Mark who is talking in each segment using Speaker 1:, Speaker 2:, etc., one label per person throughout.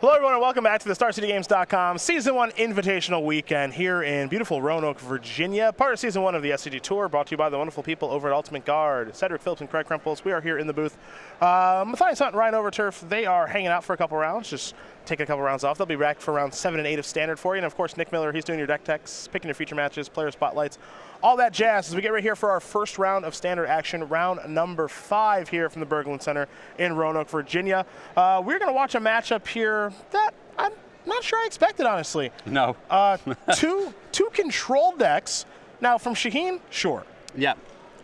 Speaker 1: Hello, everyone, and welcome back to the StarCityGames.com Season 1 Invitational Weekend here in beautiful Roanoke, Virginia. Part of Season 1 of the SCG Tour, brought to you by the wonderful people over at Ultimate Guard. Cedric Phillips and Craig Krempels, we are here in the booth. Uh, Matthias Hunt and Ryan Overturf, they are hanging out for a couple rounds, just taking a couple rounds off. They'll be back for round 7 and 8 of Standard for you. And, of course, Nick Miller, he's doing your deck techs, picking your feature matches, player spotlights, all that jazz as we get right here for our first round of Standard action, round number 5 here from the Berglund Center in Roanoke, Virginia. Uh, we're going to watch a matchup here that I'm not sure I expected, honestly.
Speaker 2: No.
Speaker 1: Uh, two two control decks. Now from Shaheen, sure.
Speaker 2: Yeah,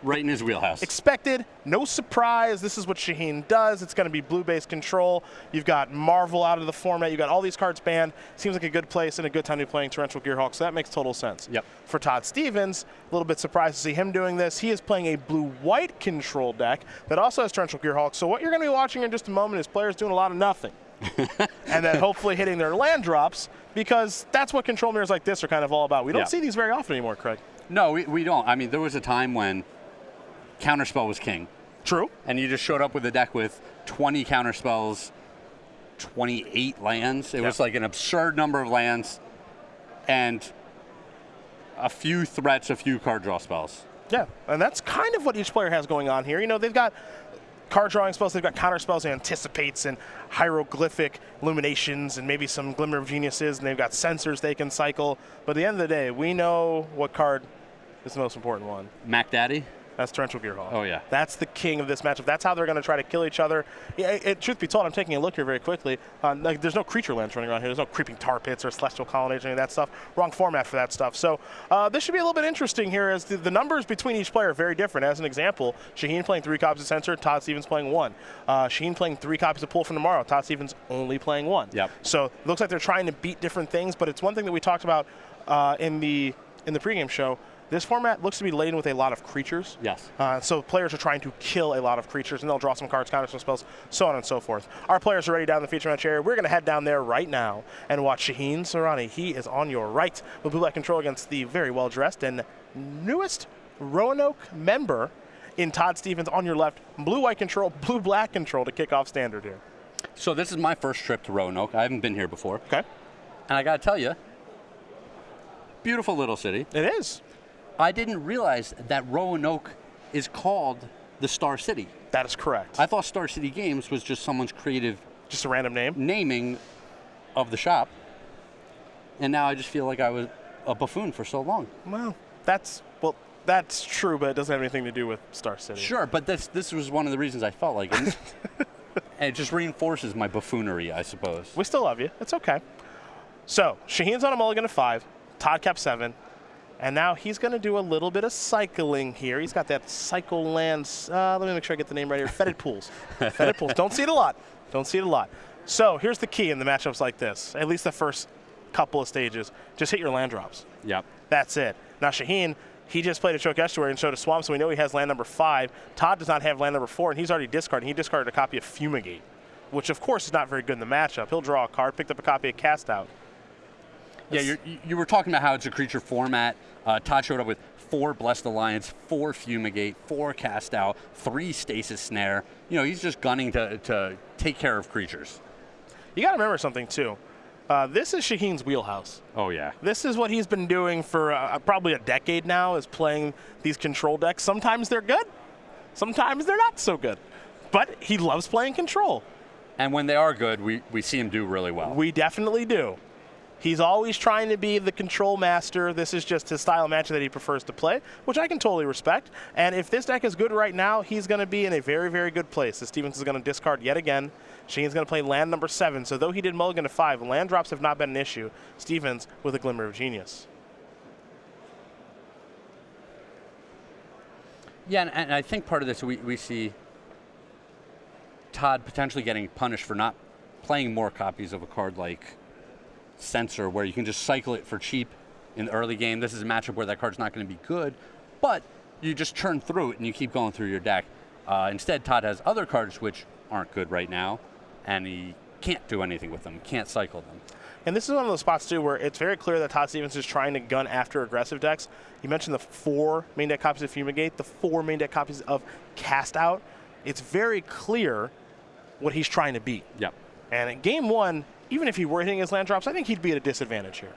Speaker 2: right in his wheelhouse.
Speaker 1: Expected, no surprise. This is what Shaheen does. It's going to be blue-based control. You've got Marvel out of the format. You've got all these cards banned. Seems like a good place and a good time to be playing Torrential Gearhulk, so that makes total sense.
Speaker 2: Yep.
Speaker 1: For Todd Stevens, a little bit surprised to see him doing this. He is playing a blue-white control deck that also has Torrential Gearhulk. So what you're going to be watching in just a moment is players doing a lot of nothing. and then hopefully hitting their land drops because that's what control mirrors like this are kind of all about. We don't
Speaker 2: Yeah.
Speaker 1: see these very often anymore, Craig.
Speaker 2: no, we, we don't. I mean, there was a time when Counterspell was king,
Speaker 1: True.
Speaker 2: and you just showed up with a deck with 20 counterspells, 28 lands. It was like an absurd number of lands, and a few threats, a few card draw spells.
Speaker 1: Yeah, and that's kind of what each player has going on here. You know, they've got card drawing spells, they've got counter spells, and anticipates, and hieroglyphic illuminations, and maybe some glimmer of geniuses, and they've got Censors they can cycle. But at the end of the day, we know what card is the most important one.
Speaker 2: Mac Daddy?
Speaker 1: That's Torrential Gearhulk.
Speaker 2: Oh, yeah.
Speaker 1: That's the king of this matchup. That's how they're going to try to kill each other. Yeah, it, it- truth be told, I'm taking a look here very quickly. Uh, like, there's no creature lands running around here. There's no creeping tar pits or celestial colonnades or any of that stuff. Wrong format for that stuff. So uh, this should be a little bit interesting here as the, the numbers between each player are very different. As an example, Shaheen playing three copies of Censor, Todd Stevens playing one. Uh, Shaheen playing three copies of Pull from Tomorrow, Todd Stevens only playing one.
Speaker 2: Yep.
Speaker 1: So it looks like they're trying to beat different things, but it's one thing that we talked about uh, in the in the pregame show. This format looks to be laden with a lot of creatures.
Speaker 2: Yes.
Speaker 1: Uh, so players are trying to kill a lot of creatures, and they'll draw some cards, counter some spells, so on and so forth. Our players are ready down in the feature match area. We're going to head down there right now and watch Shaheen Soorani. He is on your right with blue black control against the very well dressed and newest Roanoke member in Todd Stevens on your left. Blue white control, blue black control to kick off standard here.
Speaker 2: So this is my first trip to Roanoke. I haven't been here before.
Speaker 1: Okay,
Speaker 2: And I got to tell you, beautiful little city.
Speaker 1: it is.
Speaker 2: I didn't realize that Roanoke is called the Star City.
Speaker 1: That is correct.
Speaker 2: I thought Star City Games was just someone's creative
Speaker 1: Just a random name.
Speaker 2: naming of the shop. And now I just feel like I was a buffoon for so long.
Speaker 1: Well, that's well, that's true, but it doesn't have anything to do with Star City.
Speaker 2: Sure, but this this was one of the reasons I felt like it. and it just reinforces my buffoonery, I suppose.
Speaker 1: We still love you. It's okay. So Shaheen's on a mulligan of five. Todd kept seven. And now he's going to do a little bit of cycling here. He's got that cycle lands. Uh, let me make sure I get the name right here. Fetid pools. Fetid pools. Don't see it a lot. Don't see it a lot. So here's the key in the matchups like this. At least the first couple of stages. Just hit your land drops.
Speaker 2: Yep.
Speaker 1: That's it. Now Shaheen, he just played a Choked Estuary and showed a swamp, so we know he has land number five. Todd does not have land number four, and he's already discarded. He discarded a copy of Fumigate, which of course is not very good in the matchup. He'll draw a card, picked up a copy of Cast Out.
Speaker 2: Yeah, you're, you- you were talking about how it's a creature format. Uh, Todd showed up with four Blessed Alliance, four Fumigate, four Cast Out, three Stasis Snare. You know, he's just gunning to, to take care of creatures.
Speaker 1: You got to remember something too. Uh, this is Shaheen's wheelhouse.
Speaker 2: Oh, yeah.
Speaker 1: This is what he's been doing for uh, probably a decade now. Is playing these control decks. Sometimes they're good, sometimes they're not so good. But he loves playing control.
Speaker 2: And when they are good, we, we see him do really well.
Speaker 1: We definitely do. He's always trying to be the control master. This is just his style of match that he prefers to play, which I can totally respect. And if this deck is good right now, he's going to be in a very, very good place. As Stevens is going to discard yet again. Sheen's going to play land number seven. So though he did mulligan to five, land drops have not been an issue. Stevens with a glimmer of genius.
Speaker 2: Yeah, and, and I think part of this we, we see Todd potentially getting punished for not playing more copies of a card like Censor, where you can just cycle it for cheap in the early game. This is a matchup where that card's not going to be good, but you just churn through it and you keep going through your deck. Uh, instead, Todd has other cards which aren't good right now, and he can't do anything with them, can't cycle them.
Speaker 1: And this is one of those spots too where it's very clear that Todd Stevens is trying to gun after aggressive decks. You mentioned the four main deck copies of Fumigate, the four main deck copies of Cast Out. It's very clear what he's trying to beat.
Speaker 2: Yep.
Speaker 1: And in game one, even if he were hitting his land drops, I think he'd be at a disadvantage here.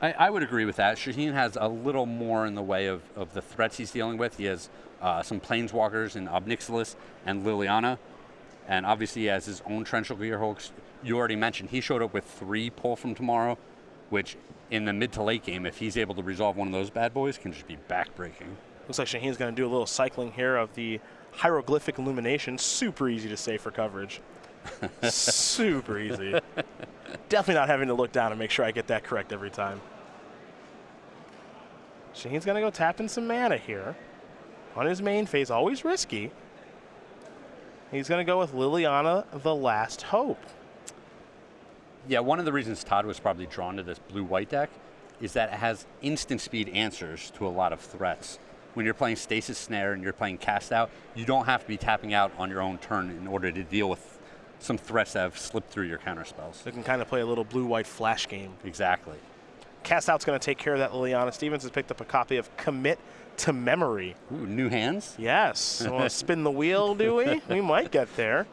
Speaker 2: I, I would agree with that. Shaheen has a little more in the way of, of the threats he's dealing with. He has uh, some planeswalkers in Ob Nixilis and Liliana, and obviously he has his own Torrential Gearhulks. You already mentioned he showed up with three pull from tomorrow, which in the mid to late game, if he's able to resolve one of those bad boys, can just be backbreaking.
Speaker 1: Looks like Shaheen's going to do a little cycling here of the hieroglyphic illumination. Super easy to say for coverage. Super easy. Definitely not having to look down and make sure I get that correct every time. Shane's going to go tapping some mana here on his main phase. Always risky. He's going to go with Liliana, the last hope.
Speaker 2: Yeah, one of the reasons Todd was probably drawn to this blue-white deck is that it has instant speed answers to a lot of threats. When you're playing Stasis Snare and you're playing Cast Out, you don't have to be tapping out on your own turn in order to deal with some threats that have slipped through your counter spells.
Speaker 1: They can kind of play a little blue-white flash game.
Speaker 2: Exactly.
Speaker 1: Cast Out's going to take care of that. Liliana Stevens has picked up a copy of Commit to Memory.
Speaker 2: Ooh, new hands?
Speaker 1: Yes. Want to spin the wheel, do we? we might get there.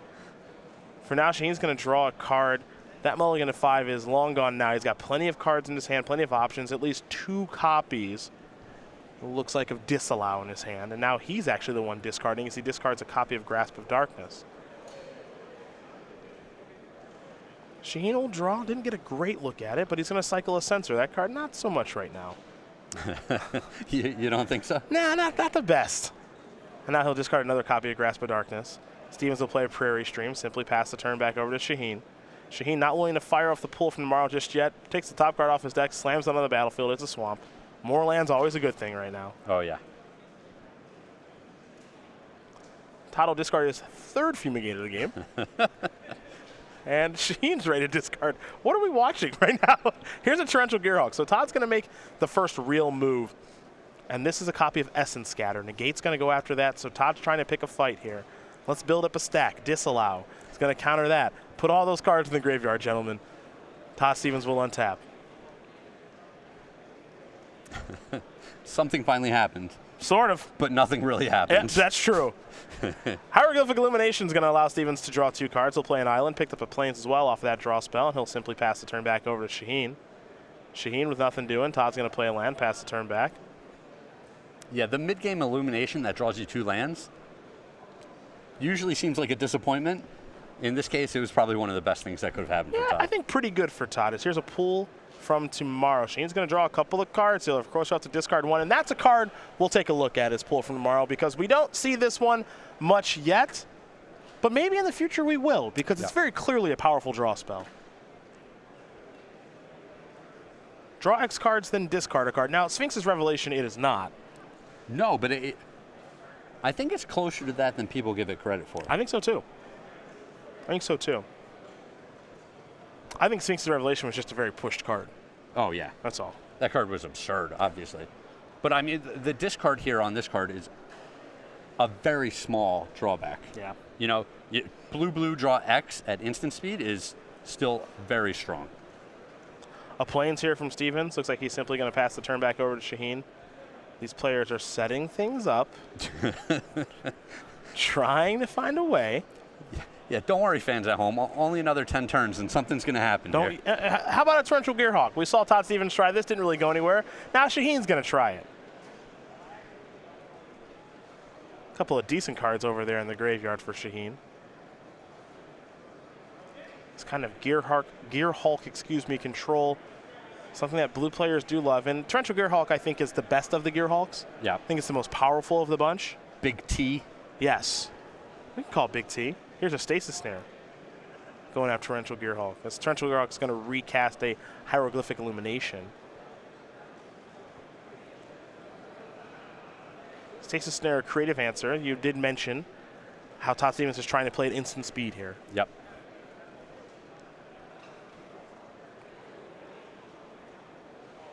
Speaker 1: For now, Shaheen's going to draw a card. That mulligan to five is long gone now. He's got plenty of cards in his hand, plenty of options, at least two copies. It looks like of disallow in his hand, and now he's actually the one discarding as he discards a copy of Grasp of Darkness. Shaheen will draw, didn't get a great look at it, but he's going to cycle a Censor. That card, not so much right now.
Speaker 2: you, you, don't think so?
Speaker 1: Nah, not, not the best. And now he'll discard another copy of Grasp of Darkness. Stevens will play a Prairie Stream, simply pass the turn back over to Shaheen. Shaheen not willing to fire off the pull from tomorrow just yet. Takes the top card off his deck, slams it on the battlefield. It's a swamp. More land's always a good thing right now.
Speaker 2: Oh, yeah.
Speaker 1: Todd will discard his third Fumigator of the game. and Sheen's ready to discard. What are we watching right now? Here's a Torrential Gearhulk. So Todd's going to make the first real move. And this is a copy of Essence Scatter. Negate's going to go after that, so Todd's trying to pick a fight here. Let's build up a stack. Disallow. He's going to counter that. Put all those cards in the graveyard, gentlemen. Todd Stevens will untap.
Speaker 2: Something finally happened.
Speaker 1: Sort of.
Speaker 2: But nothing really happens.
Speaker 1: Yeah, that's true. Hieroglyphic Illumination is going to allow Stevens to draw two cards. He'll play an island, picked up a plains as well off of that draw spell, and he'll simply pass the turn back over to Shaheen. Shaheen with nothing doing. Todd's going to play a land, pass the turn back.
Speaker 2: Yeah, the mid-game Illumination that draws you two lands usually seems like a disappointment. In this case, it was probably one of the best things that could have happened
Speaker 1: yeah,
Speaker 2: for Todd.
Speaker 1: I think pretty good for Todd. Is here's a pull from tomorrow. Shaheen's going to draw a couple of cards. He'll, of course, have to discard one. And that's a card we'll take a look at his pull from tomorrow because we don't see this one much yet. But maybe in the future we will because it's very clearly a powerful draw spell. Draw X cards, then discard a card. Now, Sphinx's Revelation, it is not.
Speaker 2: No, but it, I think it's closer to that than people give it credit for.
Speaker 1: I think so too. I think so too. I think Sphinx's Revelation was just a very pushed card.
Speaker 2: Oh, yeah.
Speaker 1: That's all.
Speaker 2: That card was absurd, obviously. But I mean, the discard here on this card is a very small drawback.
Speaker 1: Yeah.
Speaker 2: You know, blue blue draw X at instant speed is still very strong.
Speaker 1: A plains here from Stevens. Looks like he's simply going to pass the turn back over to Shaheen. These players are setting things up, trying to find a way.
Speaker 2: Yeah, don't worry, fans at home. Only another 10 turns and something's going to happen
Speaker 1: don't, uh, how about a Torrential Gearhulk? We saw Todd Stevens try this, didn't really go anywhere. Now Shaheen's going to try it. A couple of decent cards over there in the graveyard for Shaheen. It's kind of Gearhulk, Gearhulk, excuse me, control. Something that blue players do love. And Torrential gear Gearhulk, I think, is the best of the gear Gearhulks.
Speaker 2: Yeah.
Speaker 1: I think it's the most powerful of the bunch.
Speaker 2: Big T.
Speaker 1: Yes. We can call it Big T. Here's a Stasis Snare going after Torrential Gearhulk. This Torrential Gearhulk is going to recast a Hieroglyphic Illumination. Stasis Snare, creative answer. You did mention how Todd Stevens is trying to play at instant speed here.
Speaker 2: Yep.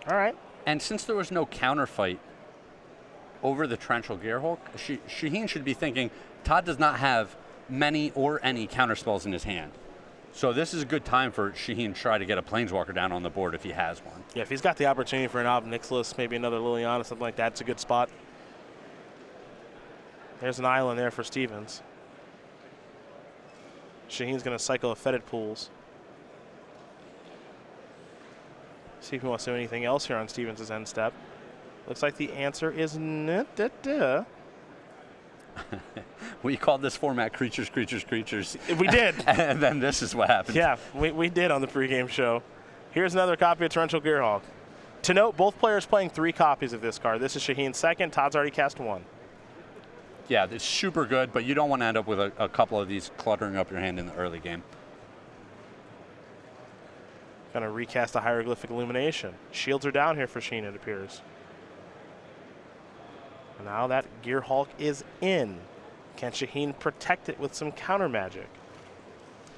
Speaker 1: All right.
Speaker 2: And since there was no counterfight over the Torrential Gearhulk, Shaheen should be thinking, Todd does not have many or any counterspells in his hand. So this is a good time for Shaheen to try to get a Planeswalker down on the board if he has one.
Speaker 1: Yeah, if he's got the opportunity for an Ob Nixilis, maybe another Liliana, something like that, it's a good spot. There's an island there for Stevens. Shaheen's going to cycle a Fetid Pools. See if he wants to do anything else here on Stevens' end step. Looks like the answer is nah, da, da.
Speaker 2: We called this format creatures, creatures, creatures.
Speaker 1: We did.
Speaker 2: and then this is what happened.
Speaker 1: yeah, we, we did on the pregame show. Here's another copy of Torrential Gearhulk. To note, both players playing three copies of this card. This is Shaheen's second. Todd's already cast one.
Speaker 2: Yeah, it's super good, but you don't want to end up with a, a couple of these cluttering up your hand in the early game.
Speaker 1: Gonna recast the hieroglyphic illumination. Shields are down here for Sheen, it appears. Now that Gearhulk is in. Can Shaheen protect it with some counter magic?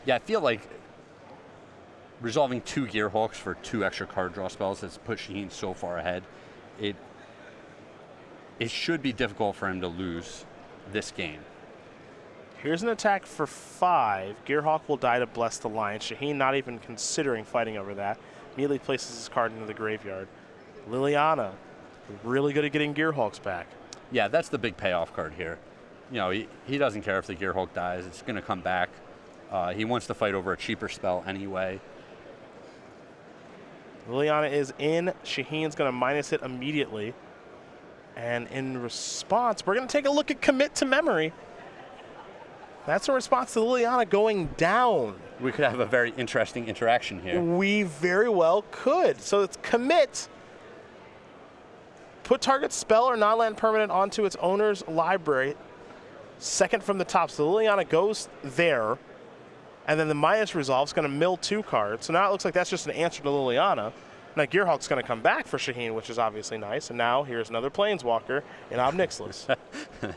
Speaker 2: Yeah, I feel like resolving two Gear Hulks for two extra card draw spells has put Shaheen so far ahead. It it should be difficult for him to lose this game.
Speaker 1: Here's an attack for five. Gearhulk will die to Blessed Alliance. Shaheen not even considering fighting over that. Immediately places his card into the graveyard. Liliana, really good at getting Gearhulks back.
Speaker 2: Yeah, that's the big payoff card here. You know, he, he doesn't care if the Gear Hulk dies. It's going to come back. Uh, he wants to fight over a cheaper spell anyway.
Speaker 1: Liliana is in. Shaheen's going to minus it immediately. And in response, we're going to take a look at commit to memory. That's a response to Liliana going down.
Speaker 2: We could have a very interesting interaction here.
Speaker 1: We very well could. So it's commit. Put target spell or non-land permanent onto its owner's library. Second from the top. So Liliana goes there. And then the minus resolve is going to mill two cards. So now it looks like that's just an answer to Liliana. Now Gearhulk's going to come back for Shaheen, which is obviously nice. And now here's another Planeswalker in Ob Nixilis.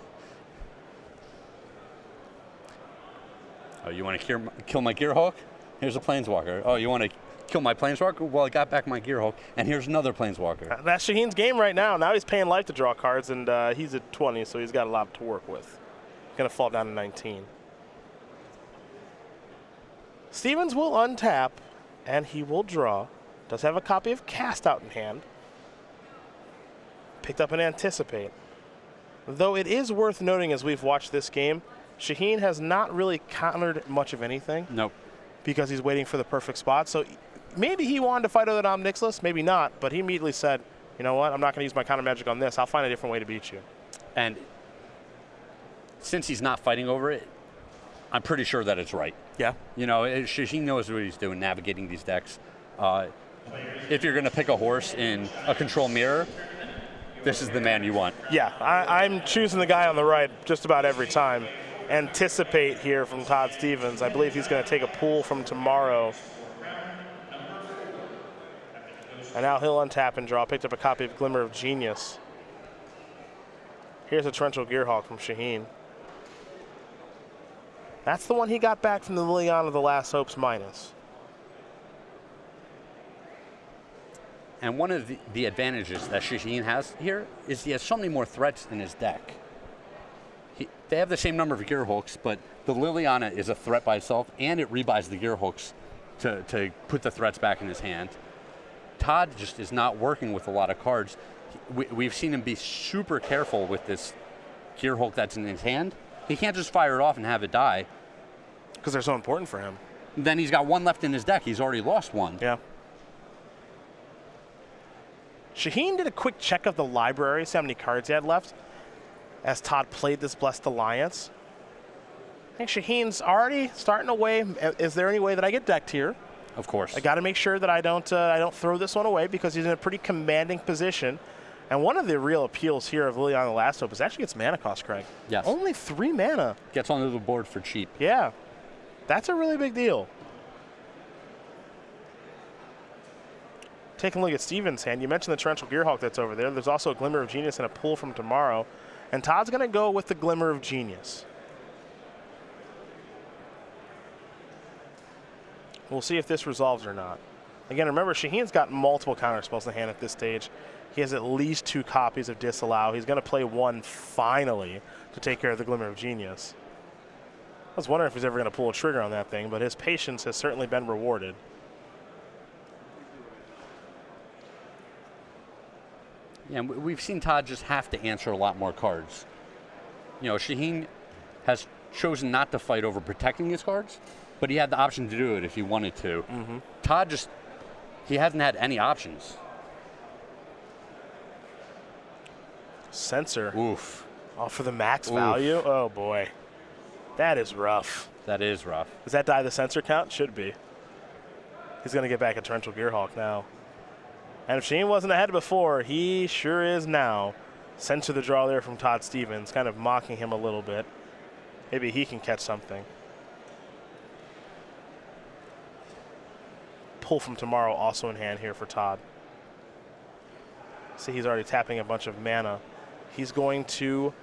Speaker 2: Oh, you want to kill my Gear Hulk? Here's a Planeswalker. Oh, you want to kill my Planeswalker? Well, I got back my Gear Hulk, and here's another Planeswalker.
Speaker 1: That's Shaheen's game right now. Now he's paying life to draw cards, and uh, he's at 20, so he's got a lot to work with. Going to fall down to 19. Stevens will untap, and he will draw. Does have a copy of Cast out in hand. Picked up an Anticipate. Though it is worth noting as we've watched this game, Shaheen has not really countered much of anything.
Speaker 2: Nope.
Speaker 1: Because he's waiting for the perfect spot. So maybe he wanted to fight over Ob Nixilis, maybe not, but he immediately said, you know what, I'm not going to use my counter magic on this. I'll find a different way to beat you.
Speaker 2: And since he's not fighting over it, I'm pretty sure that it's right.
Speaker 1: Yeah.
Speaker 2: You know, Shaheen knows what he's doing, navigating these decks. Uh, if you're going to pick a horse in a control mirror, this is the man you want.
Speaker 1: Yeah, I, I'm choosing the guy on the right just about every time anticipate here from Todd Stevens. I believe he's going to take a pull from tomorrow. And now he'll untap and draw. Picked up a copy of Glimmer of Genius. Here's a Torrential Gearhulk from Shaheen. That's the one he got back from the Liliana of the Last Hopes minus.
Speaker 2: And one of the, the advantages that Shaheen has here is he has so many more threats in his deck. He, they have the same number of gear hulks, but the Liliana is a threat by itself, and it rebuys the gear hulks to, to put the threats back in his hand. Todd just is not working with a lot of cards. We, we've seen him be super careful with this gear Hulk that's in his hand. He can't just fire it off and have it die.
Speaker 1: Because they're so important for him.
Speaker 2: Then he's got one left in his deck. He's already lost one.
Speaker 1: Yeah. Shaheen did a quick check of the library, see how many cards he had left as Todd played this Blessed Alliance. I think Shaheen's already starting away. Is there any way that I get decked here?
Speaker 2: Of course.
Speaker 1: I got to make sure that I don't uh, I don't throw this one away because he's in a pretty commanding position. And one of the real appeals here of Liliana the Last Hope is actually gets mana cost, Craig.
Speaker 2: Yes.
Speaker 1: Only three mana.
Speaker 2: Gets onto the board for cheap.
Speaker 1: Yeah. That's a really big deal. Taking a look at Steven's hand, you mentioned the Torrential Gearhulk that's over there. There's also a Glimmer of Genius and a pull from tomorrow. And Todd's going to go with the Glimmer of Genius. We'll see if this resolves or not. Again, remember, Shaheen's got multiple counter spells in hand at this stage. He has at least two copies of Disallow. He's going to play one finally to take care of the Glimmer of Genius. I was wondering if he's ever going to pull a trigger on that thing, but his patience has certainly been rewarded.
Speaker 2: Yeah, we've seen Todd just have to answer a lot more cards. You know, Shaheen has chosen not to fight over protecting his cards, but he had the option to do it if he wanted to.
Speaker 1: Mm -hmm.
Speaker 2: Todd just he hasn't had any options.
Speaker 1: Censor.
Speaker 2: Oof,
Speaker 1: Oh, for the max
Speaker 2: Oof.
Speaker 1: value? Oh, boy. That is rough.
Speaker 2: that is rough.
Speaker 1: Does that die the Censor count? Should be. He's going to get back a torrential Gearhulk now. And if Sheen wasn't ahead before, he sure is now. Censor the draw there from Todd Stevens, kind of mocking him a little bit. Maybe he can catch something. Pull from tomorrow also in hand here for Todd. See, he's already tapping a bunch of mana. He's going to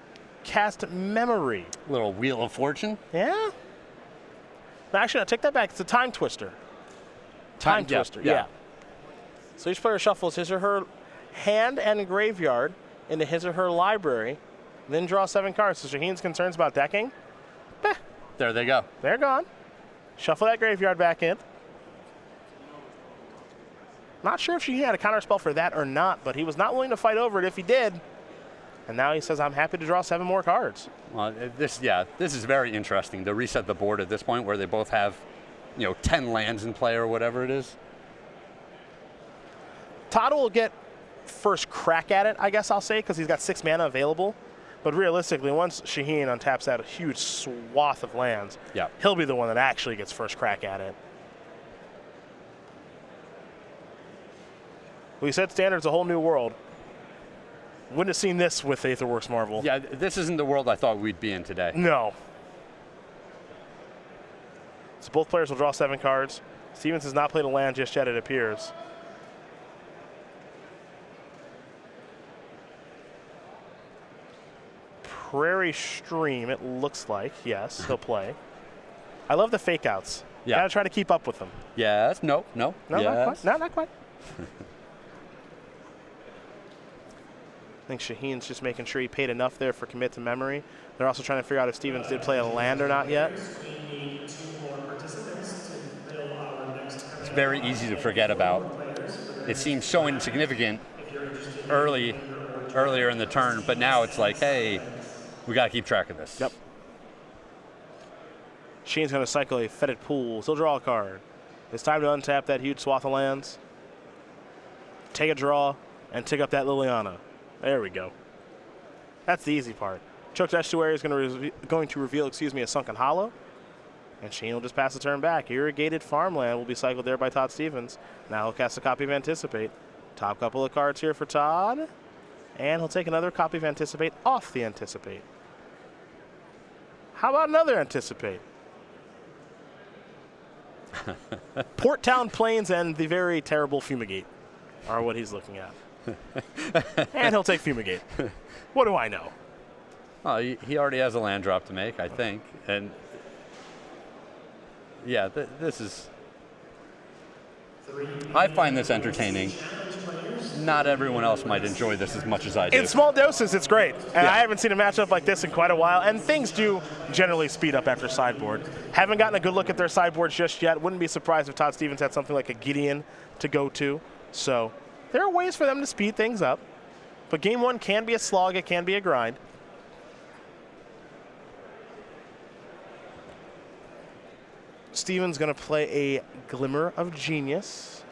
Speaker 1: cast Memory.
Speaker 2: Little wheel of fortune.
Speaker 1: Yeah? No, actually, no, take that back. It's a time twister. Time,
Speaker 2: yeah,
Speaker 1: twister, yeah. So each player shuffles his or her hand and graveyard into his or her library, then draw seven cards. So Shaheen's concerns about decking,
Speaker 2: There they go.
Speaker 1: they're gone. Shuffle that graveyard back in. Not sure if Shaheen had a counter spell for that or not, but he was not willing to fight over it if he did. And now he says, I'm happy to draw seven more cards.
Speaker 2: Well, this, yeah, this is very interesting to reset the board at this point where they both have, you know, 10 lands in play or whatever it is.
Speaker 1: Todd will get first crack at it, I guess I'll say, because he's got six mana available. But realistically, once Shaheen untaps that huge swath of lands,
Speaker 2: Yeah.
Speaker 1: he'll be the one that actually gets first crack at it. We said standard's a whole new world. Wouldn't have seen this with Aetherworks Marvel.
Speaker 2: Yeah, this isn't the world I thought we'd be in today.
Speaker 1: No. So both players will draw seven cards. Stevens has not played a land just yet, it appears. Prairie Stream, it looks like. Yes, uh-huh. he'll play. I love the fake outs.
Speaker 2: Yeah.
Speaker 1: Gotta try to keep up with them.
Speaker 2: Yes, no, no,
Speaker 1: No,
Speaker 2: yes.
Speaker 1: not quite. No, not quite. I think Shaheen's just making sure he paid enough there for commit to memory. They're also trying to figure out if Stevens did play a land or not yet.
Speaker 2: It's very easy to forget about. It seems so insignificant early, earlier in the turn, but now it's like, hey, we got to keep track of this.
Speaker 1: Yep. Sheen's going to cycle a Fetid Pool. He'll draw a card. It's time to untap that huge swath of lands, take a draw, and tick up that Liliana. There we go. That's the easy part. Choked Estuary is going to, going to reveal, excuse me, a Sunken Hollow. And Sheen will just pass the turn back. Irrigated Farmland will be cycled there by Todd Stevens. Now he'll cast a copy of Anticipate. Top couple of cards here for Todd. And he'll take another copy of Anticipate off the Anticipate. How about another Anticipate? Port Town Plains and the very terrible Fumigate are what he's looking at. and he'll take Fumigate. What do I know?
Speaker 2: Oh, he, he already has a land drop to make, I think, and yeah, th- this is. I find this entertaining. Not everyone else might enjoy this as much as I do.
Speaker 1: In small doses, it's great. And
Speaker 2: Yeah.
Speaker 1: I haven't seen a matchup like this in quite a while. And things do generally speed up after sideboard. Haven't gotten a good look at their sideboards just yet. Wouldn't be surprised if Todd Stevens had something like a Gideon to go to. So there are ways for them to speed things up. But game one can be a slog, it can be a grind. Stevens going to play a Glimmer of Genius.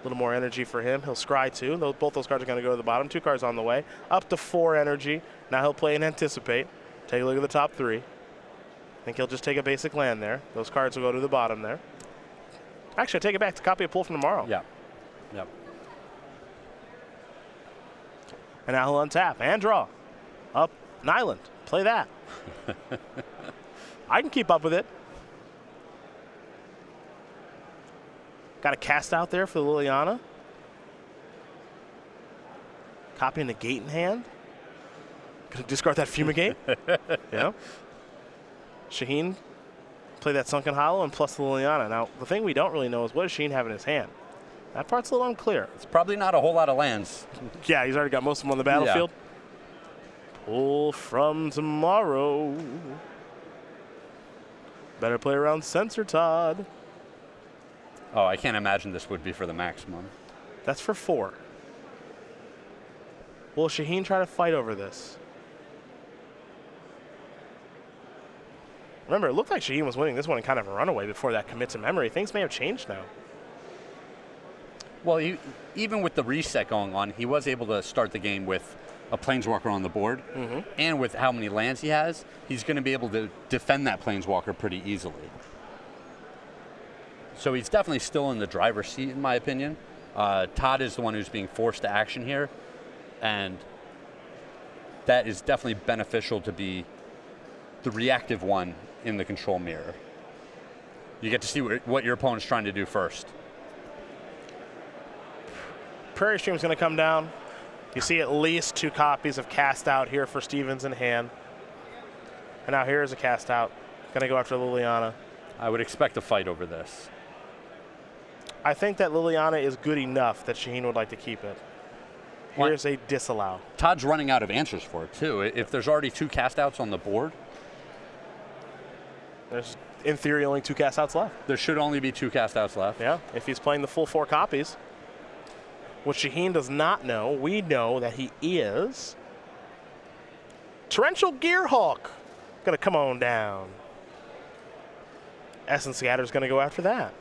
Speaker 1: A little more energy for him. He'll scry two. Both those cards are going to go to the bottom. Two cards on the way. Up to four energy. Now he'll play an Anticipate. Take a look at the top three. I think he'll just take a basic land there. Those cards will go to the bottom there. Actually, I take it back. A copy of Pull from Tomorrow.
Speaker 2: yeah, yep.
Speaker 1: And now he'll untap and draw. Up an island. Play that. I can keep up with it. Got a cast out there for Liliana. Copying the gate in hand. Gonna discard that fumigate. yeah. Shaheen play that sunken hollow and plus the Liliana. Now the thing we don't really know is what does Shaheen have in his hand. That part's a little unclear.
Speaker 2: It's probably not a whole lot of lands.
Speaker 1: Yeah, he's already got most of them on the battlefield. Pull from tomorrow. Better play around Censor Todd.
Speaker 2: Oh, I can't imagine this would be for the maximum.
Speaker 1: That's for four. Will Shaheen try to fight over this? Remember, it looked like Shaheen was winning this one in kind of a runaway before that commit to memory. Things may have changed now.
Speaker 2: Well, he, even with the reset going on, he was able to start the game with a planeswalker on the board, and with how many lands he has, he's going to be able to defend that planeswalker pretty easily. So he's definitely still in the driver's seat, in my opinion. Uh, Todd is the one who's being forced to action here, and that is definitely beneficial to be the reactive one in the control mirror. You get to see what your opponent's trying to do first.
Speaker 1: Prairie Stream is going to come down. You see at least two copies of Cast Out here for Stevens in hand. And now here's a Cast Out. Going to go after Liliana.
Speaker 2: I would expect a fight over this.
Speaker 1: I think that Liliana is good enough that Shaheen would like to keep it. Here's a disallow.
Speaker 2: Todd's running out of answers for it too. If there's already two cast outs on the board,
Speaker 1: There's, in theory, only two Cast Outs left.
Speaker 2: there should only be two cast outs left.
Speaker 1: Yeah, if he's playing the full four copies. What Shaheen does not know, we know that he is. Torrential Gearhulk. Gonna come on down. Essence Scatter's gonna go after that.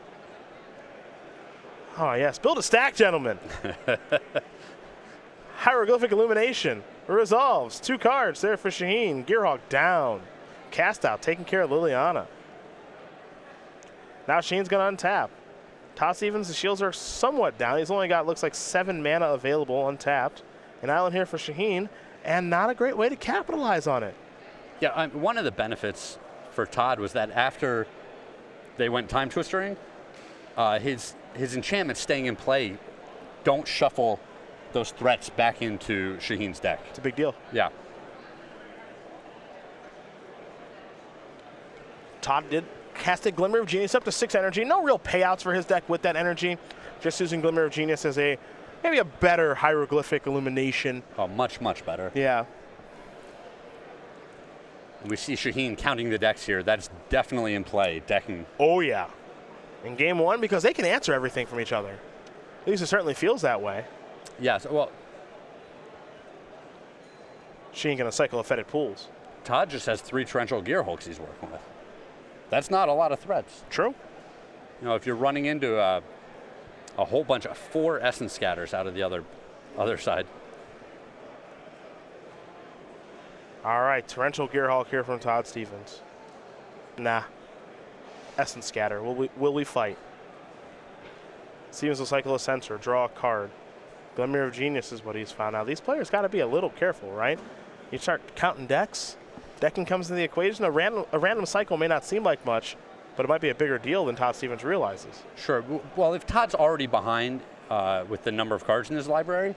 Speaker 1: Oh, yes. Build a stack, gentlemen. Hieroglyphic Illumination resolves. Two cards there for Shaheen. Gearhulk down. Cast out, taking care of Liliana. Now Shaheen's gonna untap. Todd Stevens, the shields are somewhat down. He's only got, looks like, seven mana available untapped. An island here for Shaheen, and not a great way to capitalize on it.
Speaker 2: Yeah, um, one of the benefits for Todd was that after they went time twistering, uh, his his enchantments staying in play don't shuffle those threats back into Shaheen's deck.
Speaker 1: It's a big deal.
Speaker 2: Yeah.
Speaker 1: Todd did cast a Glimmer of Genius up to six energy. No real payouts for his deck with that energy. Just using Glimmer of Genius as a maybe a better hieroglyphic illumination.
Speaker 2: Oh, much, much better.
Speaker 1: Yeah.
Speaker 2: We see Shaheen counting the decks here. That's definitely in play, decking.
Speaker 1: Oh yeah. In game one, because they can answer everything from each other. At least it certainly feels that way.
Speaker 2: Yes, well,
Speaker 1: She ain't gonna cycle a fetid pools.
Speaker 2: Todd just has three torrential gearhulks he's working with. That's not a lot of threats.
Speaker 1: True.
Speaker 2: You know, if you're running into a, a whole bunch of four essence scatters out of the other other side.
Speaker 1: All right, torrential gear Gearhulk here from Todd Stevens. Nah. Essence Scatter. Will we, will we fight? Stevens will cycle a Censor, draw a card. Glimmer of Genius is what he's found out. These players got to be a little careful, right? You start counting decks. Decking comes into the equation. A random, a random cycle may not seem like much, but it might be a bigger deal than Todd Stevens realizes.
Speaker 2: Sure. Well, if Todd's already behind uh, with the number of cards in his library,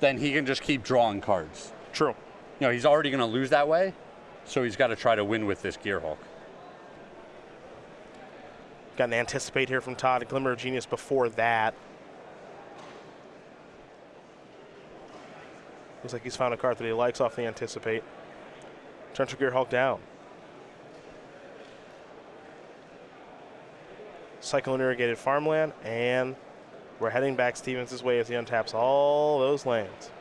Speaker 2: then he can just keep drawing cards.
Speaker 1: True.
Speaker 2: You know, he's already going to lose that way, so he's got to try to win with this Gearhulk.
Speaker 1: Got an anticipate here from Todd. A Glimmer of Genius before that. Looks like he's found a card that he likes off the anticipate. Torrential Hulk down. Cyclone irrigated farmland, and we're heading back Stevens' way as he untaps all those lands.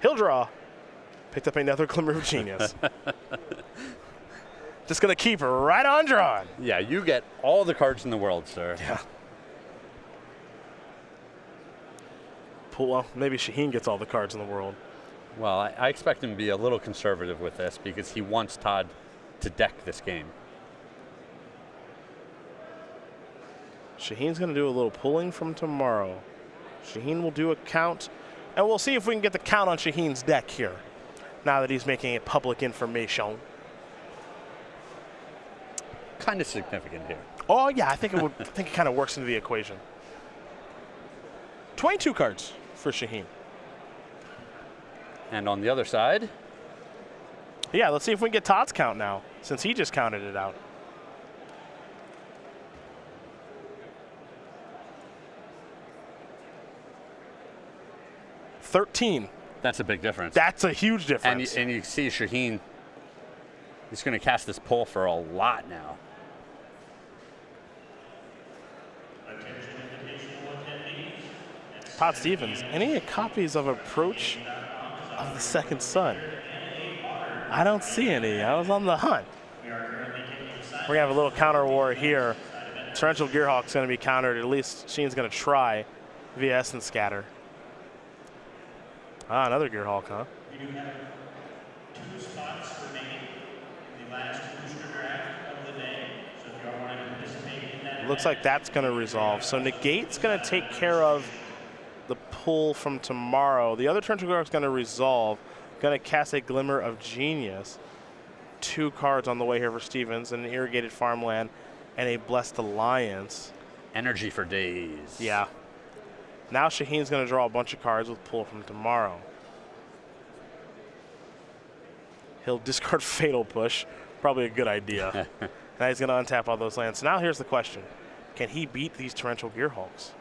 Speaker 1: He'll draw. Picked up another Glimmer of Genius. Just gonna keep right on drawing.
Speaker 2: Yeah, you get all the cards in the world, sir.
Speaker 1: Yeah. Pull, well, maybe Shaheen gets all the cards in the world.
Speaker 2: Well, I, I expect him to be a little conservative with this because he wants Todd to deck this game.
Speaker 1: Shaheen's going to do a little pulling from tomorrow. Shaheen will do a count, and we'll see if we can get the count on Shaheen's deck here. Now that he's making it public information.
Speaker 2: Kind of significant here.
Speaker 1: Oh yeah, I think it would. I think it kind of works into the equation. Twenty-two cards for Shaheen.
Speaker 2: And on the other side,
Speaker 1: Yeah, let's see if we can get Todd's count now, since he just counted it out. Thirteen.
Speaker 2: that's a big difference.
Speaker 1: That's a huge
Speaker 2: and,
Speaker 1: difference.
Speaker 2: you, and you see Shaheen, he's going to cast this pull for a lot now.
Speaker 1: Todd Stevens, any copies of Approach of the Second Sun? I don't see any. I was on the hunt. We're gonna have a little counter war here. Torrential Gearhulk's gonna be countered. At least Sheen's gonna try. Essence Scatter. Ah, another Gearhulk, huh?
Speaker 3: We do have two spots remaining in the last booster draft of the day. So if you all want to participate in that,
Speaker 1: Looks like that's going to resolve. So Negate's going to take care of pull from tomorrow. The other Torrential is going to resolve. Going to cast a Glimmer of Genius. Two cards on the way here for Stevens, an Irrigated Farmland and a Blessed Alliance.
Speaker 2: Energy for days.
Speaker 1: Yeah. Now Shaheen's going to draw a bunch of cards with pull from tomorrow. He'll discard Fatal Push. Probably a good idea. now he's going to untap all those lands. So now here's the question. Can he beat these Torrential Gearhulks?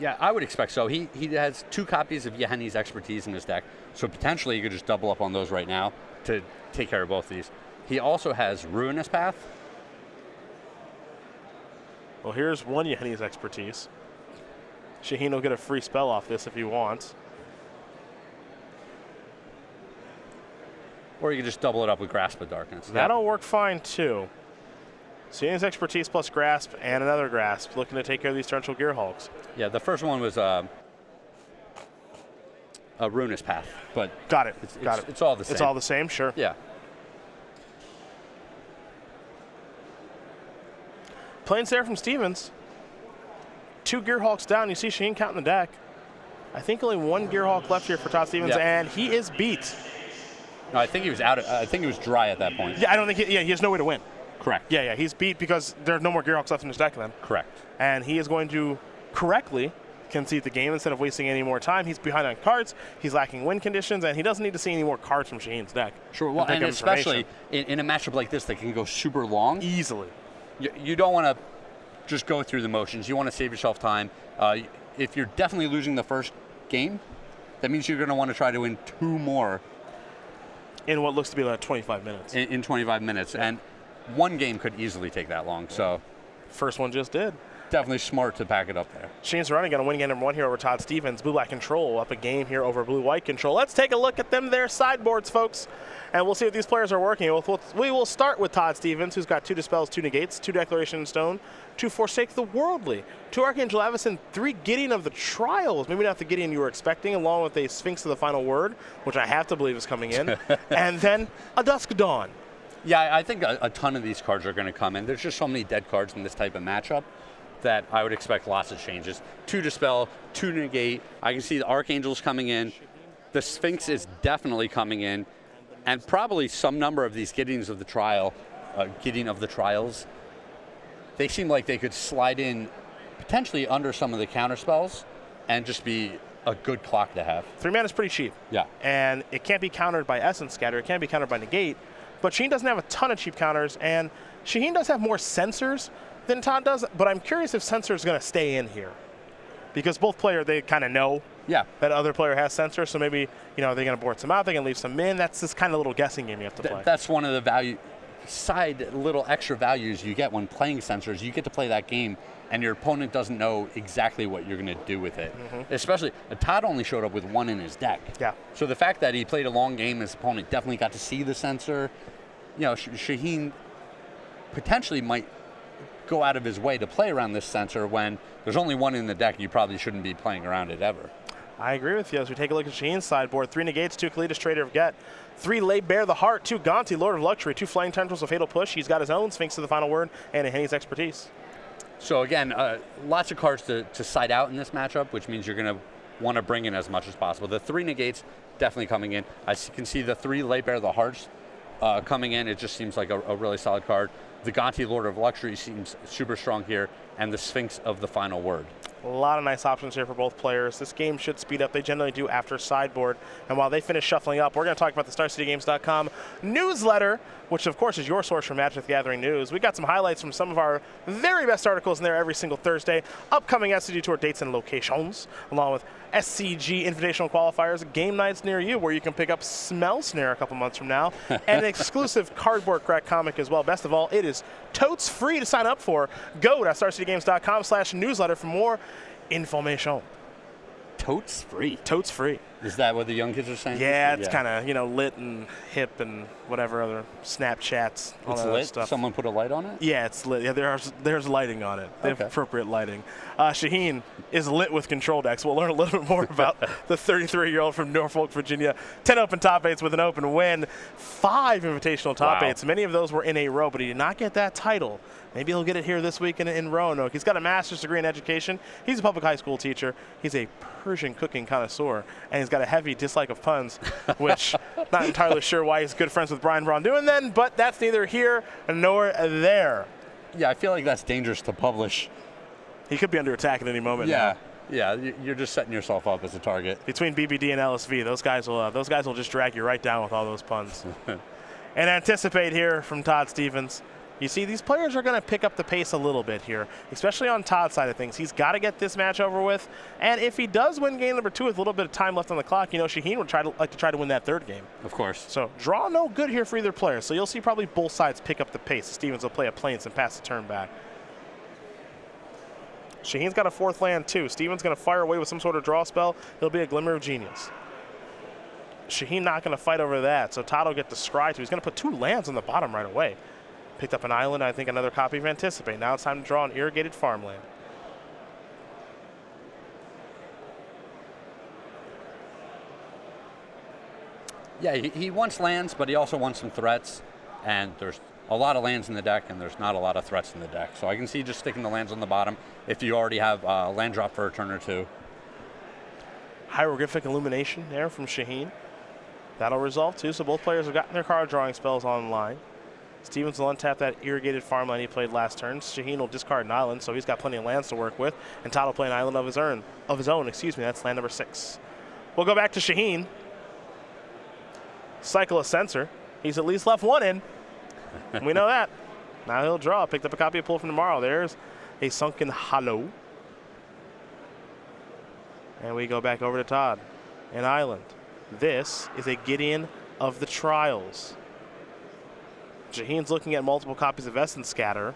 Speaker 2: Yeah, I would expect so. He he has two copies of Yahenni's expertise in his deck, so potentially you could just double up on those right now to take care of both of these. He also has Ruinous Path.
Speaker 1: Well, here's one Yahenni's expertise. Shaheen will get a free spell off this if he wants.
Speaker 2: Or you could just double it up with Grasp of Darkness. That-
Speaker 1: That'll work fine too. Shaheen's expertise plus grasp and another grasp, looking to take care of these torrential gearhulks.
Speaker 2: yeah, the first one was uh, a Ruinous Path, but
Speaker 1: Got it.
Speaker 2: it's,
Speaker 1: Got
Speaker 2: it's,
Speaker 1: it.
Speaker 2: it's all the same.
Speaker 1: It's all the same, sure.
Speaker 2: yeah.
Speaker 1: Plains there from Stevens. Two Gearhulks down. You see Shaheen counting the deck. I think only one Gearhulk left here for Todd Stevens,
Speaker 2: Yeah.
Speaker 1: and he is beat.
Speaker 2: No, I think he was out. I think he was dry at that point.
Speaker 1: Yeah, I don't think he, yeah, he has no way to win.
Speaker 2: Correct.
Speaker 1: Yeah, yeah, he's beat because there's no more Gearhulks left in his deck then.
Speaker 2: Correct.
Speaker 1: And he is going to correctly concede the game instead of wasting any more time. He's behind on cards, he's lacking win conditions, and he doesn't need to see any more cards from Shaheen's deck.
Speaker 2: Sure. Well, and especially in, in a matchup like this that can go super long,
Speaker 1: easily.
Speaker 2: you, you don't want to just go through the motions. You want to save yourself time. Uh, if you're definitely losing the first game, that means you're going to want to try to win two more
Speaker 1: In what looks to be like 25 minutes.
Speaker 2: in, in 25 minutes, and one game could easily take that long. So
Speaker 1: First one just did.
Speaker 2: definitely smart to pack it up there.
Speaker 1: Shane's running got a win game number one here over Todd Stevens. Blue Black Control up a game here over Blue White Control. Let's take a look at them, their sideboards, folks, and we'll see if these players are working. We'll, we'll- we will start with Todd Stevens, who's got two Dispels, two Negates, two Declaration in Stone, two Forsake the Worldly, two Archangel Avacyn, three Gideon of the Trials. Maybe not the Gideon you were expecting, along with a Sphinx of the Final Word, which I have to believe is coming in, and then a Dusk Dawn.
Speaker 2: Yeah, I- think a, a ton of these cards are going to come in. There's just so many dead cards in this type of matchup that I would expect lots of changes. Two Dispel, two Negate. I can see the Archangels coming in. The Sphinx is definitely coming in. And probably some number of these Gideons of the Trial, uh, Gideon of the Trials, they seem like they could slide in potentially under some of the counter spells and just be a good clock to have.
Speaker 1: Three mana is pretty cheap.
Speaker 2: Yeah.
Speaker 1: and it can't be countered by Essence Scatter. It can't be countered by Negate. But Sheen doesn't have a ton of cheap counters, and Shaheen does have more Censors than Todd does. But I'm curious if Censor is going to stay in here, because both player they kind of know
Speaker 2: Yeah.
Speaker 1: that other player has Censors. So maybe you know they're going to board some out, they can leave some in. That's this kind of little guessing game you have to
Speaker 2: Th-
Speaker 1: play.
Speaker 2: that's one of the value side little extra values you get when playing Censors. You get to play that game, and your opponent doesn't know exactly what you're going to do with it. Especially uh, Todd only showed up with one in his deck.
Speaker 1: Yeah.
Speaker 2: So the fact that he played a long game, his opponent definitely got to see the Censor. You know, Sh- Shaheen potentially might go out of his way to play around this Censor when there's only one in the deck. You probably shouldn't be playing around it ever.
Speaker 1: I agree with you. As we take a look at Shaheen's sideboard, three negates, two Kalitas Traitor of Ghet, three Lay Bare the Heart, two Gonti Lord of Luxury, two Flaying Tendrils of Fatal Push. He's got his own Sphinx of the Final Word and a Henny's Expertise.
Speaker 2: So again, uh, lots of cards to, to side out in this matchup, which means you're going to want to bring in as much as possible. The three negates definitely coming in. I can see the three lay bare the hearts uh, coming in. It just seems like a, a really solid card. The Gonti Lord of Luxury seems super strong here, and the Sphinx of the Final Word.
Speaker 1: A lot of nice options here for both players. This game should speed up. They generally do after sideboard. And while they finish shuffling up, we're going to talk about the StarCityGames.com newsletter, which of course is your source for Magic the Gathering news. We got some highlights from some of our very best articles in there every single Thursday. Upcoming SCG Tour dates and locations, along with SCG Invitational qualifiers, game nights near you where you can pick up Smell Snare a couple months from now, and an exclusive cardboard crack comic as well. Best of all, it is totes free to sign up for. Go to StarCityGames.com slash newsletter for more information.
Speaker 2: Totes free.
Speaker 1: Totes free.
Speaker 2: Is that what the young kids are saying?
Speaker 1: Yeah, it's kind of you know lit and hip and whatever other Snapchats, all
Speaker 2: It's
Speaker 1: that
Speaker 2: lit.
Speaker 1: stuff.
Speaker 2: Someone put a light on it.
Speaker 1: Yeah, it's lit. Yeah, there's there's lighting on it.
Speaker 2: Okay.
Speaker 1: appropriate lighting. Uh, Shaheen is lit with control decks. We'll learn a little bit more about the 33-year-old from Norfolk, Virginia. 10 open top eights with an open win. Five invitational top
Speaker 2: Wow.
Speaker 1: eights. Many of those were in a row, but he did not get that title. Maybe he'll get it here this week in, in Roanoke. He's got a master's degree in education. He's a public high school teacher. He's a Persian cooking connoisseur, and he's got a heavy dislike of puns, which not entirely sure why he's good friends with Brian Braun-Duin then, but that's neither here nor there.
Speaker 2: Yeah, I feel like that's dangerous to publish.
Speaker 1: He could be under attack at any moment.
Speaker 2: Yeah,
Speaker 1: now.
Speaker 2: yeah. You're just setting yourself up as a target.
Speaker 1: Between BBD and LSV, those guys will uh, those guys will just drag you right down with all those puns. and anticipate here from Todd Stevens. You see, these players are going to pick up the pace a little bit here, especially on Todd's side of things. He's got to get this match over with, and if he does win game number two with a little bit of time left on the clock, you know Shaheen would try to like to try to win that third game.
Speaker 2: Of course.
Speaker 1: So draw no good here for either player. So you'll see probably both sides pick up the pace. Stevens will play a plains and pass the turn back. Shaheen's got a fourth land too. Stevens going to fire away with some sort of draw spell. He'll be a glimmer of genius. Shaheen not going to fight over that. So Todd will get the scry too. He's going to put two lands on the bottom right away. Picked up an island. I think another copy of Anticipate. Now it's time to draw an irrigated farmland.
Speaker 2: Yeah, he, he wants lands, but he also wants some threats. And there's a lot of lands in the deck, and there's not a lot of threats in the deck. So I can see just sticking the lands on the bottom if you already have uh, land drop for a turn or two.
Speaker 1: Hieroglyphic Illumination there from Shaheen. That'll resolve too. So both players have gotten their card drawing spells online. Stevens will untap that irrigated farmland he played last turn. Shaheen will discard an island, so he's got plenty of lands to work with. And Todd will play an island of his own. Of his own, excuse me. That's land number six. We'll go back to Shaheen. Cycle a Censor. He's at least left one in. we know that. Now he'll draw. Picked up a copy of Pull from Tomorrow. There's a Sunken Hollow. And we go back over to Todd. An island. This is a Gideon of the Trials. Shaheen's looking at multiple copies of Essence Scatter.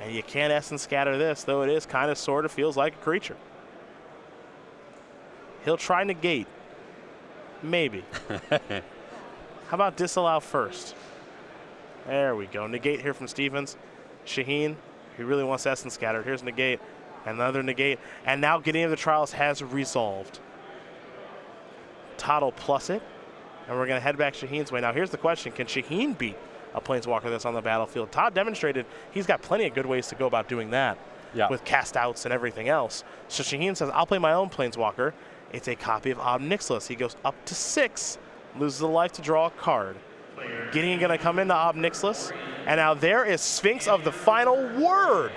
Speaker 1: And you can't Essence Scatter this, though it is kind of sort of feels like a creature. He'll try negate. Maybe. How about disallow first? There we go. Negate here from Stevens. Shaheen, he really wants Essence Scattered. Here's negate. Another negate. And now Gideon of the Trials has resolved. Todd will plus it. And we're going to head back Shaheen's way. Now, here's the question Can Shaheen beat a Planeswalker that's on the battlefield? Todd demonstrated he's got plenty of good ways to go about doing that
Speaker 2: Yeah.
Speaker 1: with cast outs and everything else. So Shaheen says, I'll play my own Planeswalker. It's a copy of Ob Nixilis. He goes up to six, loses a life to draw a card. Gideon going to come into Ob Nixilis. And now there is Sphinx of the Final Word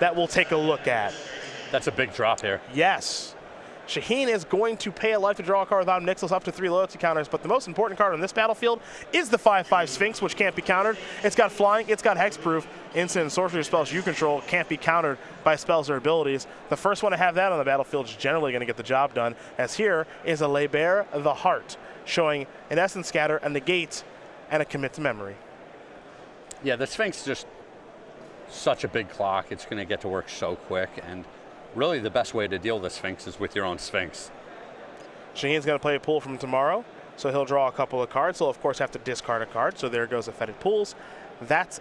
Speaker 1: that we'll take a look at.
Speaker 2: That's a big drop here.
Speaker 1: Yes. Shaheen is going to pay a life to draw a card with Ob Nixilis up to three loyalty counters, but the most important card on this battlefield is the 5-5 Sphinx, which can't be countered. It's got flying, it's got hexproof, instant and sorcery spells you control can't be countered by spells or abilities. The first one to have that on the battlefield is generally going to get the job done, as here is a Lay Bare the Heart, showing an Essence Scatter, a Negate, and a Commit to Memory.
Speaker 2: Yeah, the Sphinx just such a big clock. It's going to get to work so quick, and really the best way to deal with the Sphinx is with your own Sphinx.
Speaker 1: Shaheen's going to play a pull from tomorrow, so he'll draw a couple of cards. He'll, of course, have to discard a card, so there goes a Fetid Pools. That's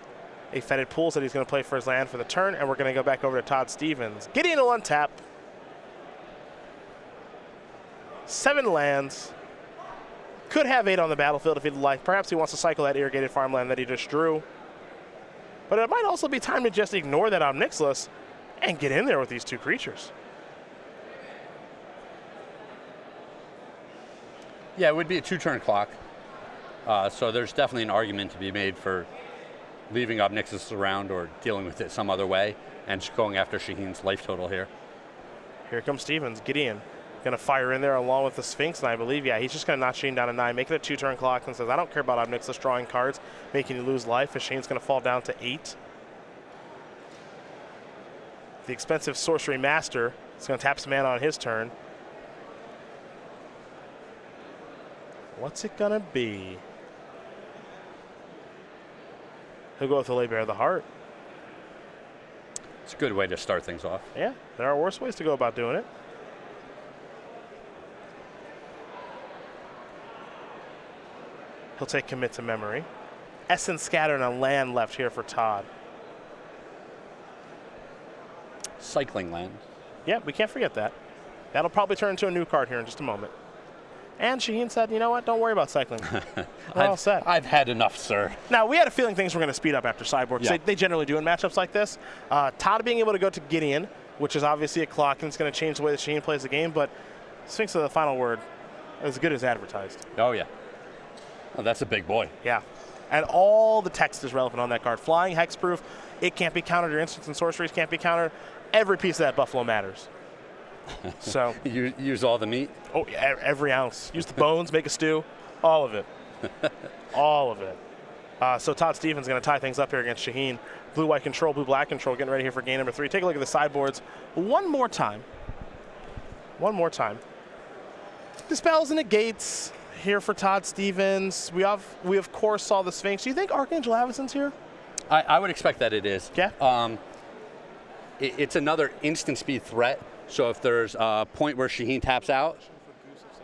Speaker 1: a Fetid Pools that he's going to play for his land for the turn, and we're going to go back over to Todd Stevens. Gideon will untap. Seven lands. Could have eight on the battlefield if he'd like. Perhaps he wants to cycle that irrigated farmland that he just drew. But it might also be time to just ignore that Ob Nixilis and get in there with these two creatures.
Speaker 2: Yeah, it would be a two-turn clock. Uh, so there's definitely an argument to be made for leaving Ob Nixilis around or dealing with it some other way and just going after Shaheen's life total here.
Speaker 1: Here comes Stevens. Gideon going to fire in there along with the Sphinx, and I believe, yeah, he's just going to knock Shane down to nine, make it a two-turn clock, and says, I don't care about Ob Nixilis drawing cards, making you lose life, as Shane's going to fall down to eight the expensive Sorcery Master. It's going to tap some mana on his turn. What's it going to be? He'll go with the Lay Bare of the Heart.
Speaker 2: It's a good way to start things off.
Speaker 1: Yeah, there are worse ways to go about doing it. He'll take commit to memory. Essence scattered on land left here for Todd.
Speaker 2: Cycling land.
Speaker 1: Yeah, we can't forget that. That'll probably turn into a new card here in just a moment. And Shaheen said, you know what, don't worry about cycling. We're all
Speaker 2: I've,
Speaker 1: set.
Speaker 2: I've had enough, sir.
Speaker 1: Now, we had a feeling things were going to speed up after Cyborg.
Speaker 2: Yeah.
Speaker 1: They, they generally do in matchups like this. Uh, Todd being able to go to Gideon, which is obviously a clock, and it's going to change the way that Shaheen plays the game, but Sphinx of the final word, as good as advertised.
Speaker 2: Oh, yeah. Oh, that's a big boy.
Speaker 1: Yeah. And all the text is relevant on that card. Flying, hexproof, it can't be countered. Your instants and sorceries can't be countered. Every piece of that Buffalo matters. so,
Speaker 2: You use all the meat.
Speaker 1: oh, every ounce. Use the bones, make a stew. All of it. all of it. Uh, so Todd Stevens going to tie things up here against Shaheen. Blue white control, blue black control, getting ready here for game number three. Take a look at the sideboards one more time. One more time. Dispels and negates here for Todd Stevens. We have we of course saw the Sphinx. Do you think Archangel Avacyn's here?
Speaker 2: I, I would expect that it is.
Speaker 1: Yeah.
Speaker 2: Um, it, it's another instant speed threat. So if there's a point where Shaheen taps out,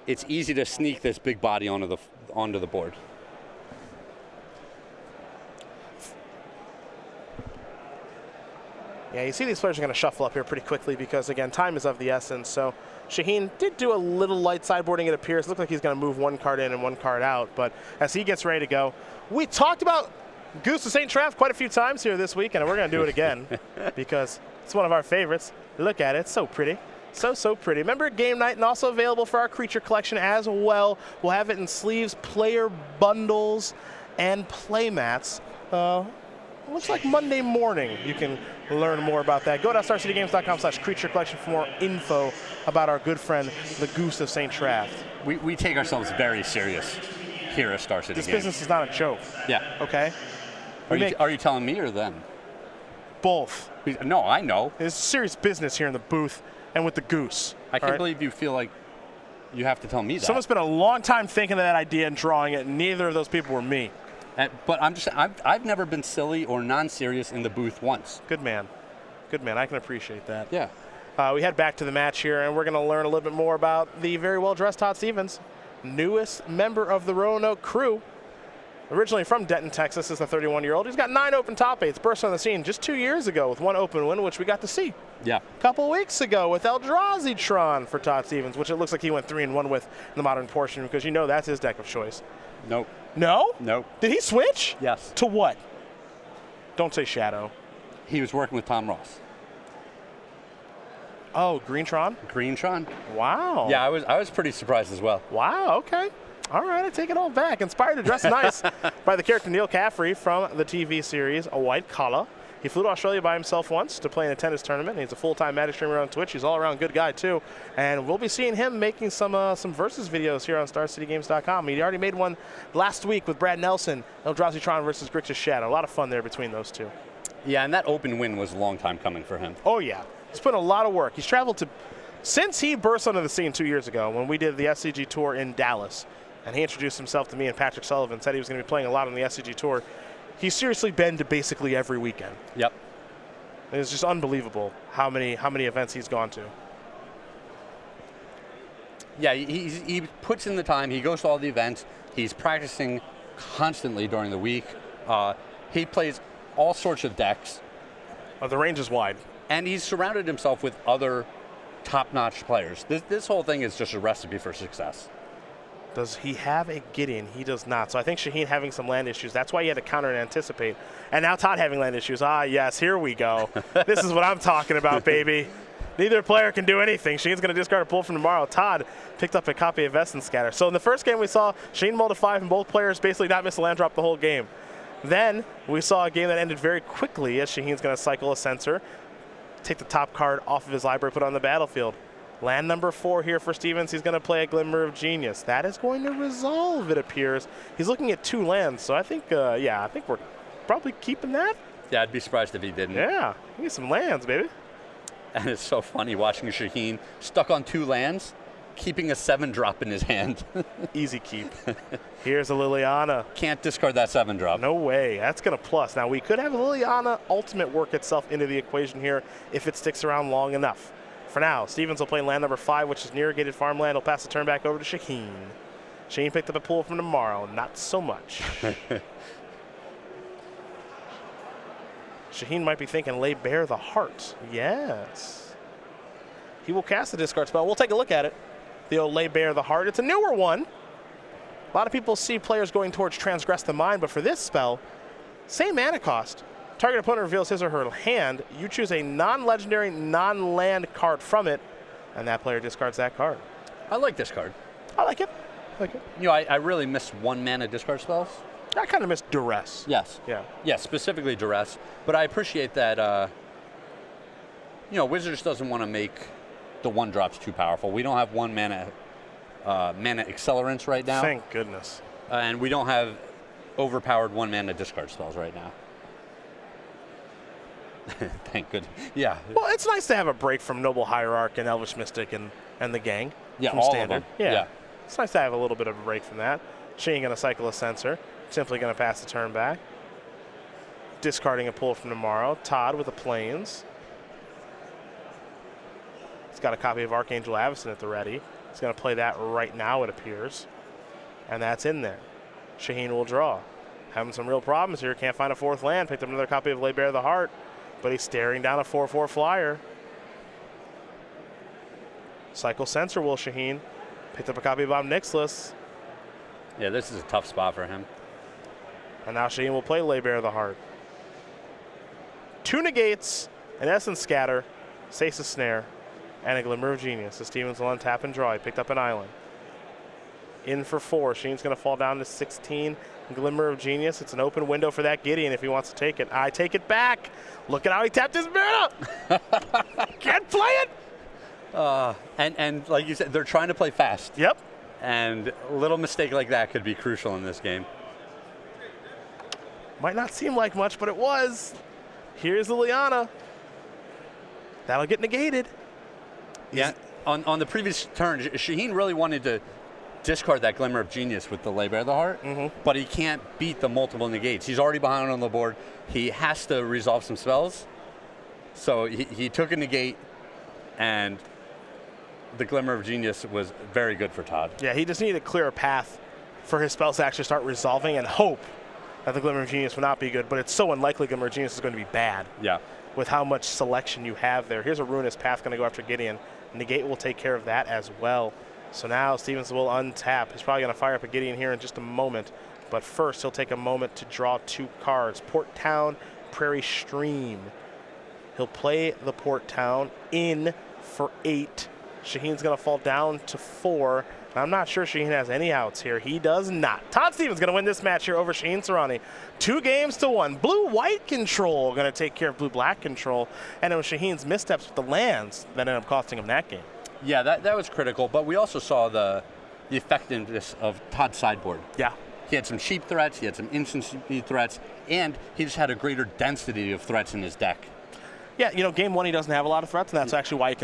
Speaker 2: it's easy to sneak this big body onto the onto the board.
Speaker 1: Yeah, you see these players are going to shuffle up here pretty quickly because, again, time is of the essence. So Shaheen did do a little light sideboarding, it appears. Looked like he's going to move one card in and one card out. But as he gets ready to go, we talked about Goose of St. Traft quite a few times here this week, and we're going to do it again because it's one of our favorites. Look at it, it's so pretty. So, so pretty. Remember game night and also available for our creature collection as well. We'll have it in sleeves, player bundles, and playmats. Uh, looks like Monday morning you can learn more about that. Go to starcitygames.com slash creature collection for more info about our good friend, the Goose of St. Traft.
Speaker 2: We, we take ourselves very serious here at Star City
Speaker 1: This
Speaker 2: Games.
Speaker 1: business is not a joke,
Speaker 2: Yeah.
Speaker 1: okay?
Speaker 2: Are you, are you telling me or them?
Speaker 1: both.
Speaker 2: No, I know.
Speaker 1: It's serious business here in the booth and with the Goose.
Speaker 2: I can't
Speaker 1: right?
Speaker 2: believe you feel like you have to tell me that.
Speaker 1: Someone spent a long time thinking of that idea and drawing it, and neither of those people were me.
Speaker 2: Uh, but I'm just I've, I've never been silly or non-serious in the booth once.
Speaker 1: Good man. Good man. I can appreciate that.
Speaker 2: Yeah.
Speaker 1: Uh, we head back to the match here, and we're going to learn a little bit more about the very well dressed Todd Stevens, newest member of the Roanoke crew. Originally from Denton, Texas, is the 31 year old. He's got nine open top eights, burst on the scene just two years ago with one open win, which we got to see
Speaker 2: Yeah.
Speaker 1: a couple weeks ago with Eldrazi Tron for Todd Stevens, which it looks like he went three and one with in the modern portion because you know that's his deck of choice.
Speaker 2: Nope.
Speaker 1: No?
Speaker 2: Nope.
Speaker 1: Did he switch?
Speaker 2: Yes.
Speaker 1: To what? Don't say Shadow.
Speaker 2: He was working with Tom Ross.
Speaker 1: Oh, Green Tron?
Speaker 2: Green Tron.
Speaker 1: Wow.
Speaker 2: Yeah, I was I was pretty surprised as well.
Speaker 1: Wow, okay. All right, I take it all back. Inspired to dress nice by the character Neal Caffrey from the TV series A White Collar. He flew to Australia by himself once to play in a tennis tournament. He's a full-time Magic streamer on Twitch. He's all around good guy too, and we'll be seeing him making some uh, some versus videos here on StarCityGames.com. He already made one last week with Brad Nelson, Eldrazi Tron versus Grixis Shadow. A lot of fun there between those two.
Speaker 2: Yeah, and that open win was a long time coming for him.
Speaker 1: Oh yeah, he's put in a lot of work. He's traveled to since he burst onto the scene two years ago when we did the SCG tour in Dallas, and he introduced himself to me and Patrick Sullivan. Said he was going to be playing a lot on the SCG tour. He's seriously been to basically every weekend.
Speaker 2: Yep.
Speaker 1: It's just unbelievable how many how many events he's gone to.
Speaker 2: Yeah, he, he puts in the time. He goes to all the events. He's practicing constantly during the week. Uh, he plays all sorts of decks,
Speaker 1: Uh, the range is wide.
Speaker 2: and he's surrounded himself with other top-notch players. This, this whole thing is just a recipe for success.
Speaker 1: Does he have a Gideon? He does not. So I think Shaheen having some land issues. That's why he had to counter and anticipate. And now Todd having land issues. Ah, yes, here we go. this is what I'm talking about, baby. Neither player can do anything. Shaheen's going to discard a pull from tomorrow. Todd picked up a copy of Essence Scatter. So in the first game we saw Shaheen mulled a five and both players basically not miss a land drop the whole game. Then we saw a game that ended very quickly as Shaheen's going to cycle a Censor, take the top card off of his library, put it on the battlefield. Land number four here for Stevens. He's going to play a Glimmer of Genius. That is going to resolve, it appears. He's looking at two lands, so I think, uh, yeah, I think we're probably keeping that.
Speaker 2: Yeah, I'd be surprised if he didn't.
Speaker 1: Yeah, he needs some lands, baby.
Speaker 2: And it's so funny watching Shaheen stuck on two lands, keeping a seven drop in his hand.
Speaker 1: Easy keep. Here's a Liliana.
Speaker 2: Can't discard that seven drop.
Speaker 1: No way. That's going to plus. Now, we could have Liliana Ultimate work itself into the equation here if it sticks around long enough. For now, Stevens will play land number five, which is irrigated farmland. He'll pass the turn back over to Shaheen. Shaheen picked up a pull from tomorrow. Not so much. Shaheen might be thinking, lay bare the heart. Yes. He will cast the discard spell. We'll take a look at it. The old lay bare the heart. It's a newer one. A lot of people see players going towards transgress the mind, but for this spell, same mana cost. Target opponent reveals his or her hand. You choose a non-legendary, non-land card from it, and that player discards that card.
Speaker 2: I like this card.
Speaker 1: I like it. I like it.
Speaker 2: You know, I, I really miss one mana discard spells.
Speaker 1: I kind of miss duress.
Speaker 2: Yes.
Speaker 1: Yeah.
Speaker 2: Yeah, specifically duress. But I appreciate that. Uh, you know, Wizards doesn't want to make the one drops too powerful. We don't have one mana uh, mana accelerants right now,
Speaker 1: Thank goodness.
Speaker 2: uh, and we don't have overpowered one mana discard spells right now. Thank goodness. Yeah.
Speaker 1: Well, it's nice to have a break from Noble Hierarch and Elvish Mystic and, and the gang.
Speaker 2: Yeah,
Speaker 1: from
Speaker 2: all of
Speaker 1: standard.
Speaker 2: them.
Speaker 1: Yeah.
Speaker 2: Yeah.
Speaker 1: It's nice to have a little bit of a break from that. Shaheen going to cycle a Censor. Simply going to pass the turn back. Discarding a pull from tomorrow. Todd with the plains. He's got a copy of Archangel Avacyn at the ready. He's going to play that right now, it appears. And that's in there. Shaheen will draw. Having some real problems here. Can't find a fourth land. Picked up another copy of Lay Bare the Heart. But he's staring down a 4 4 flyer. Cycle Censor will Shaheen. Picked up a copy of Ob Nixilis.
Speaker 2: Yeah, this is a tough spot for him.
Speaker 1: And now Shaheen will play Lay Bare the Heart. Two negates, an Essence Scatter, Stasis Snare, and a Glimmer of Genius. The Stevens will untap and draw. He picked up an island. In for four. Sheen's going to fall down to 16. Glimmer of Genius. It's an open window for that Gideon if he wants to take it. I take it back. Look at how he tapped his mana. Can't play it.
Speaker 2: Uh, and and like you said, they're trying to play fast,
Speaker 1: Yep.
Speaker 2: and a little mistake like that could be crucial in this game.
Speaker 1: Might not seem like much, but it was. Here's Liliana. That'll get negated.
Speaker 2: Yeah. On, on the previous turn, Sh- Shaheen really wanted to discard that Glimmer of Genius with the Lay Bare of the Heart, mm-hmm. but he can't beat the multiple negates. He's already behind on the board. He has to resolve some spells. So he, he took a negate, and the Glimmer of Genius was very good for Todd.
Speaker 1: Yeah, he just needed a clearer path for his spells to actually start resolving and hope that the Glimmer of Genius would not be good, but it's so unlikely Glimmer of Genius is going to be bad
Speaker 2: Yeah.
Speaker 1: with how much selection you have there. Here's a Ruinous Path going to go after Gideon. Negate will take care of that as well. So now Stevens will untap. He's probably going to fire up a Gideon here in just a moment, but first he'll take a moment to draw two cards. Port Town, Prairie Stream. He'll play the Port Town in for eight. Shaheen's going to fall down to four. I'm not sure Shaheen has any outs here. He does not. Todd Stevens going to win this match here over Shaheen Soorani. Two games to one. Blue-white control going to take care of blue-black control. And it was Shaheen's missteps with the lands that ended up costing him that game.
Speaker 2: Yeah, that, that was critical, but we also saw the, the effectiveness of Todd's sideboard.
Speaker 1: Yeah.
Speaker 2: He had some cheap threats, he had some instant speed threats, and he just had a greater density of threats in his deck.
Speaker 1: Yeah, you know, game one he doesn't have a lot of threats, and that's mm. actually why he can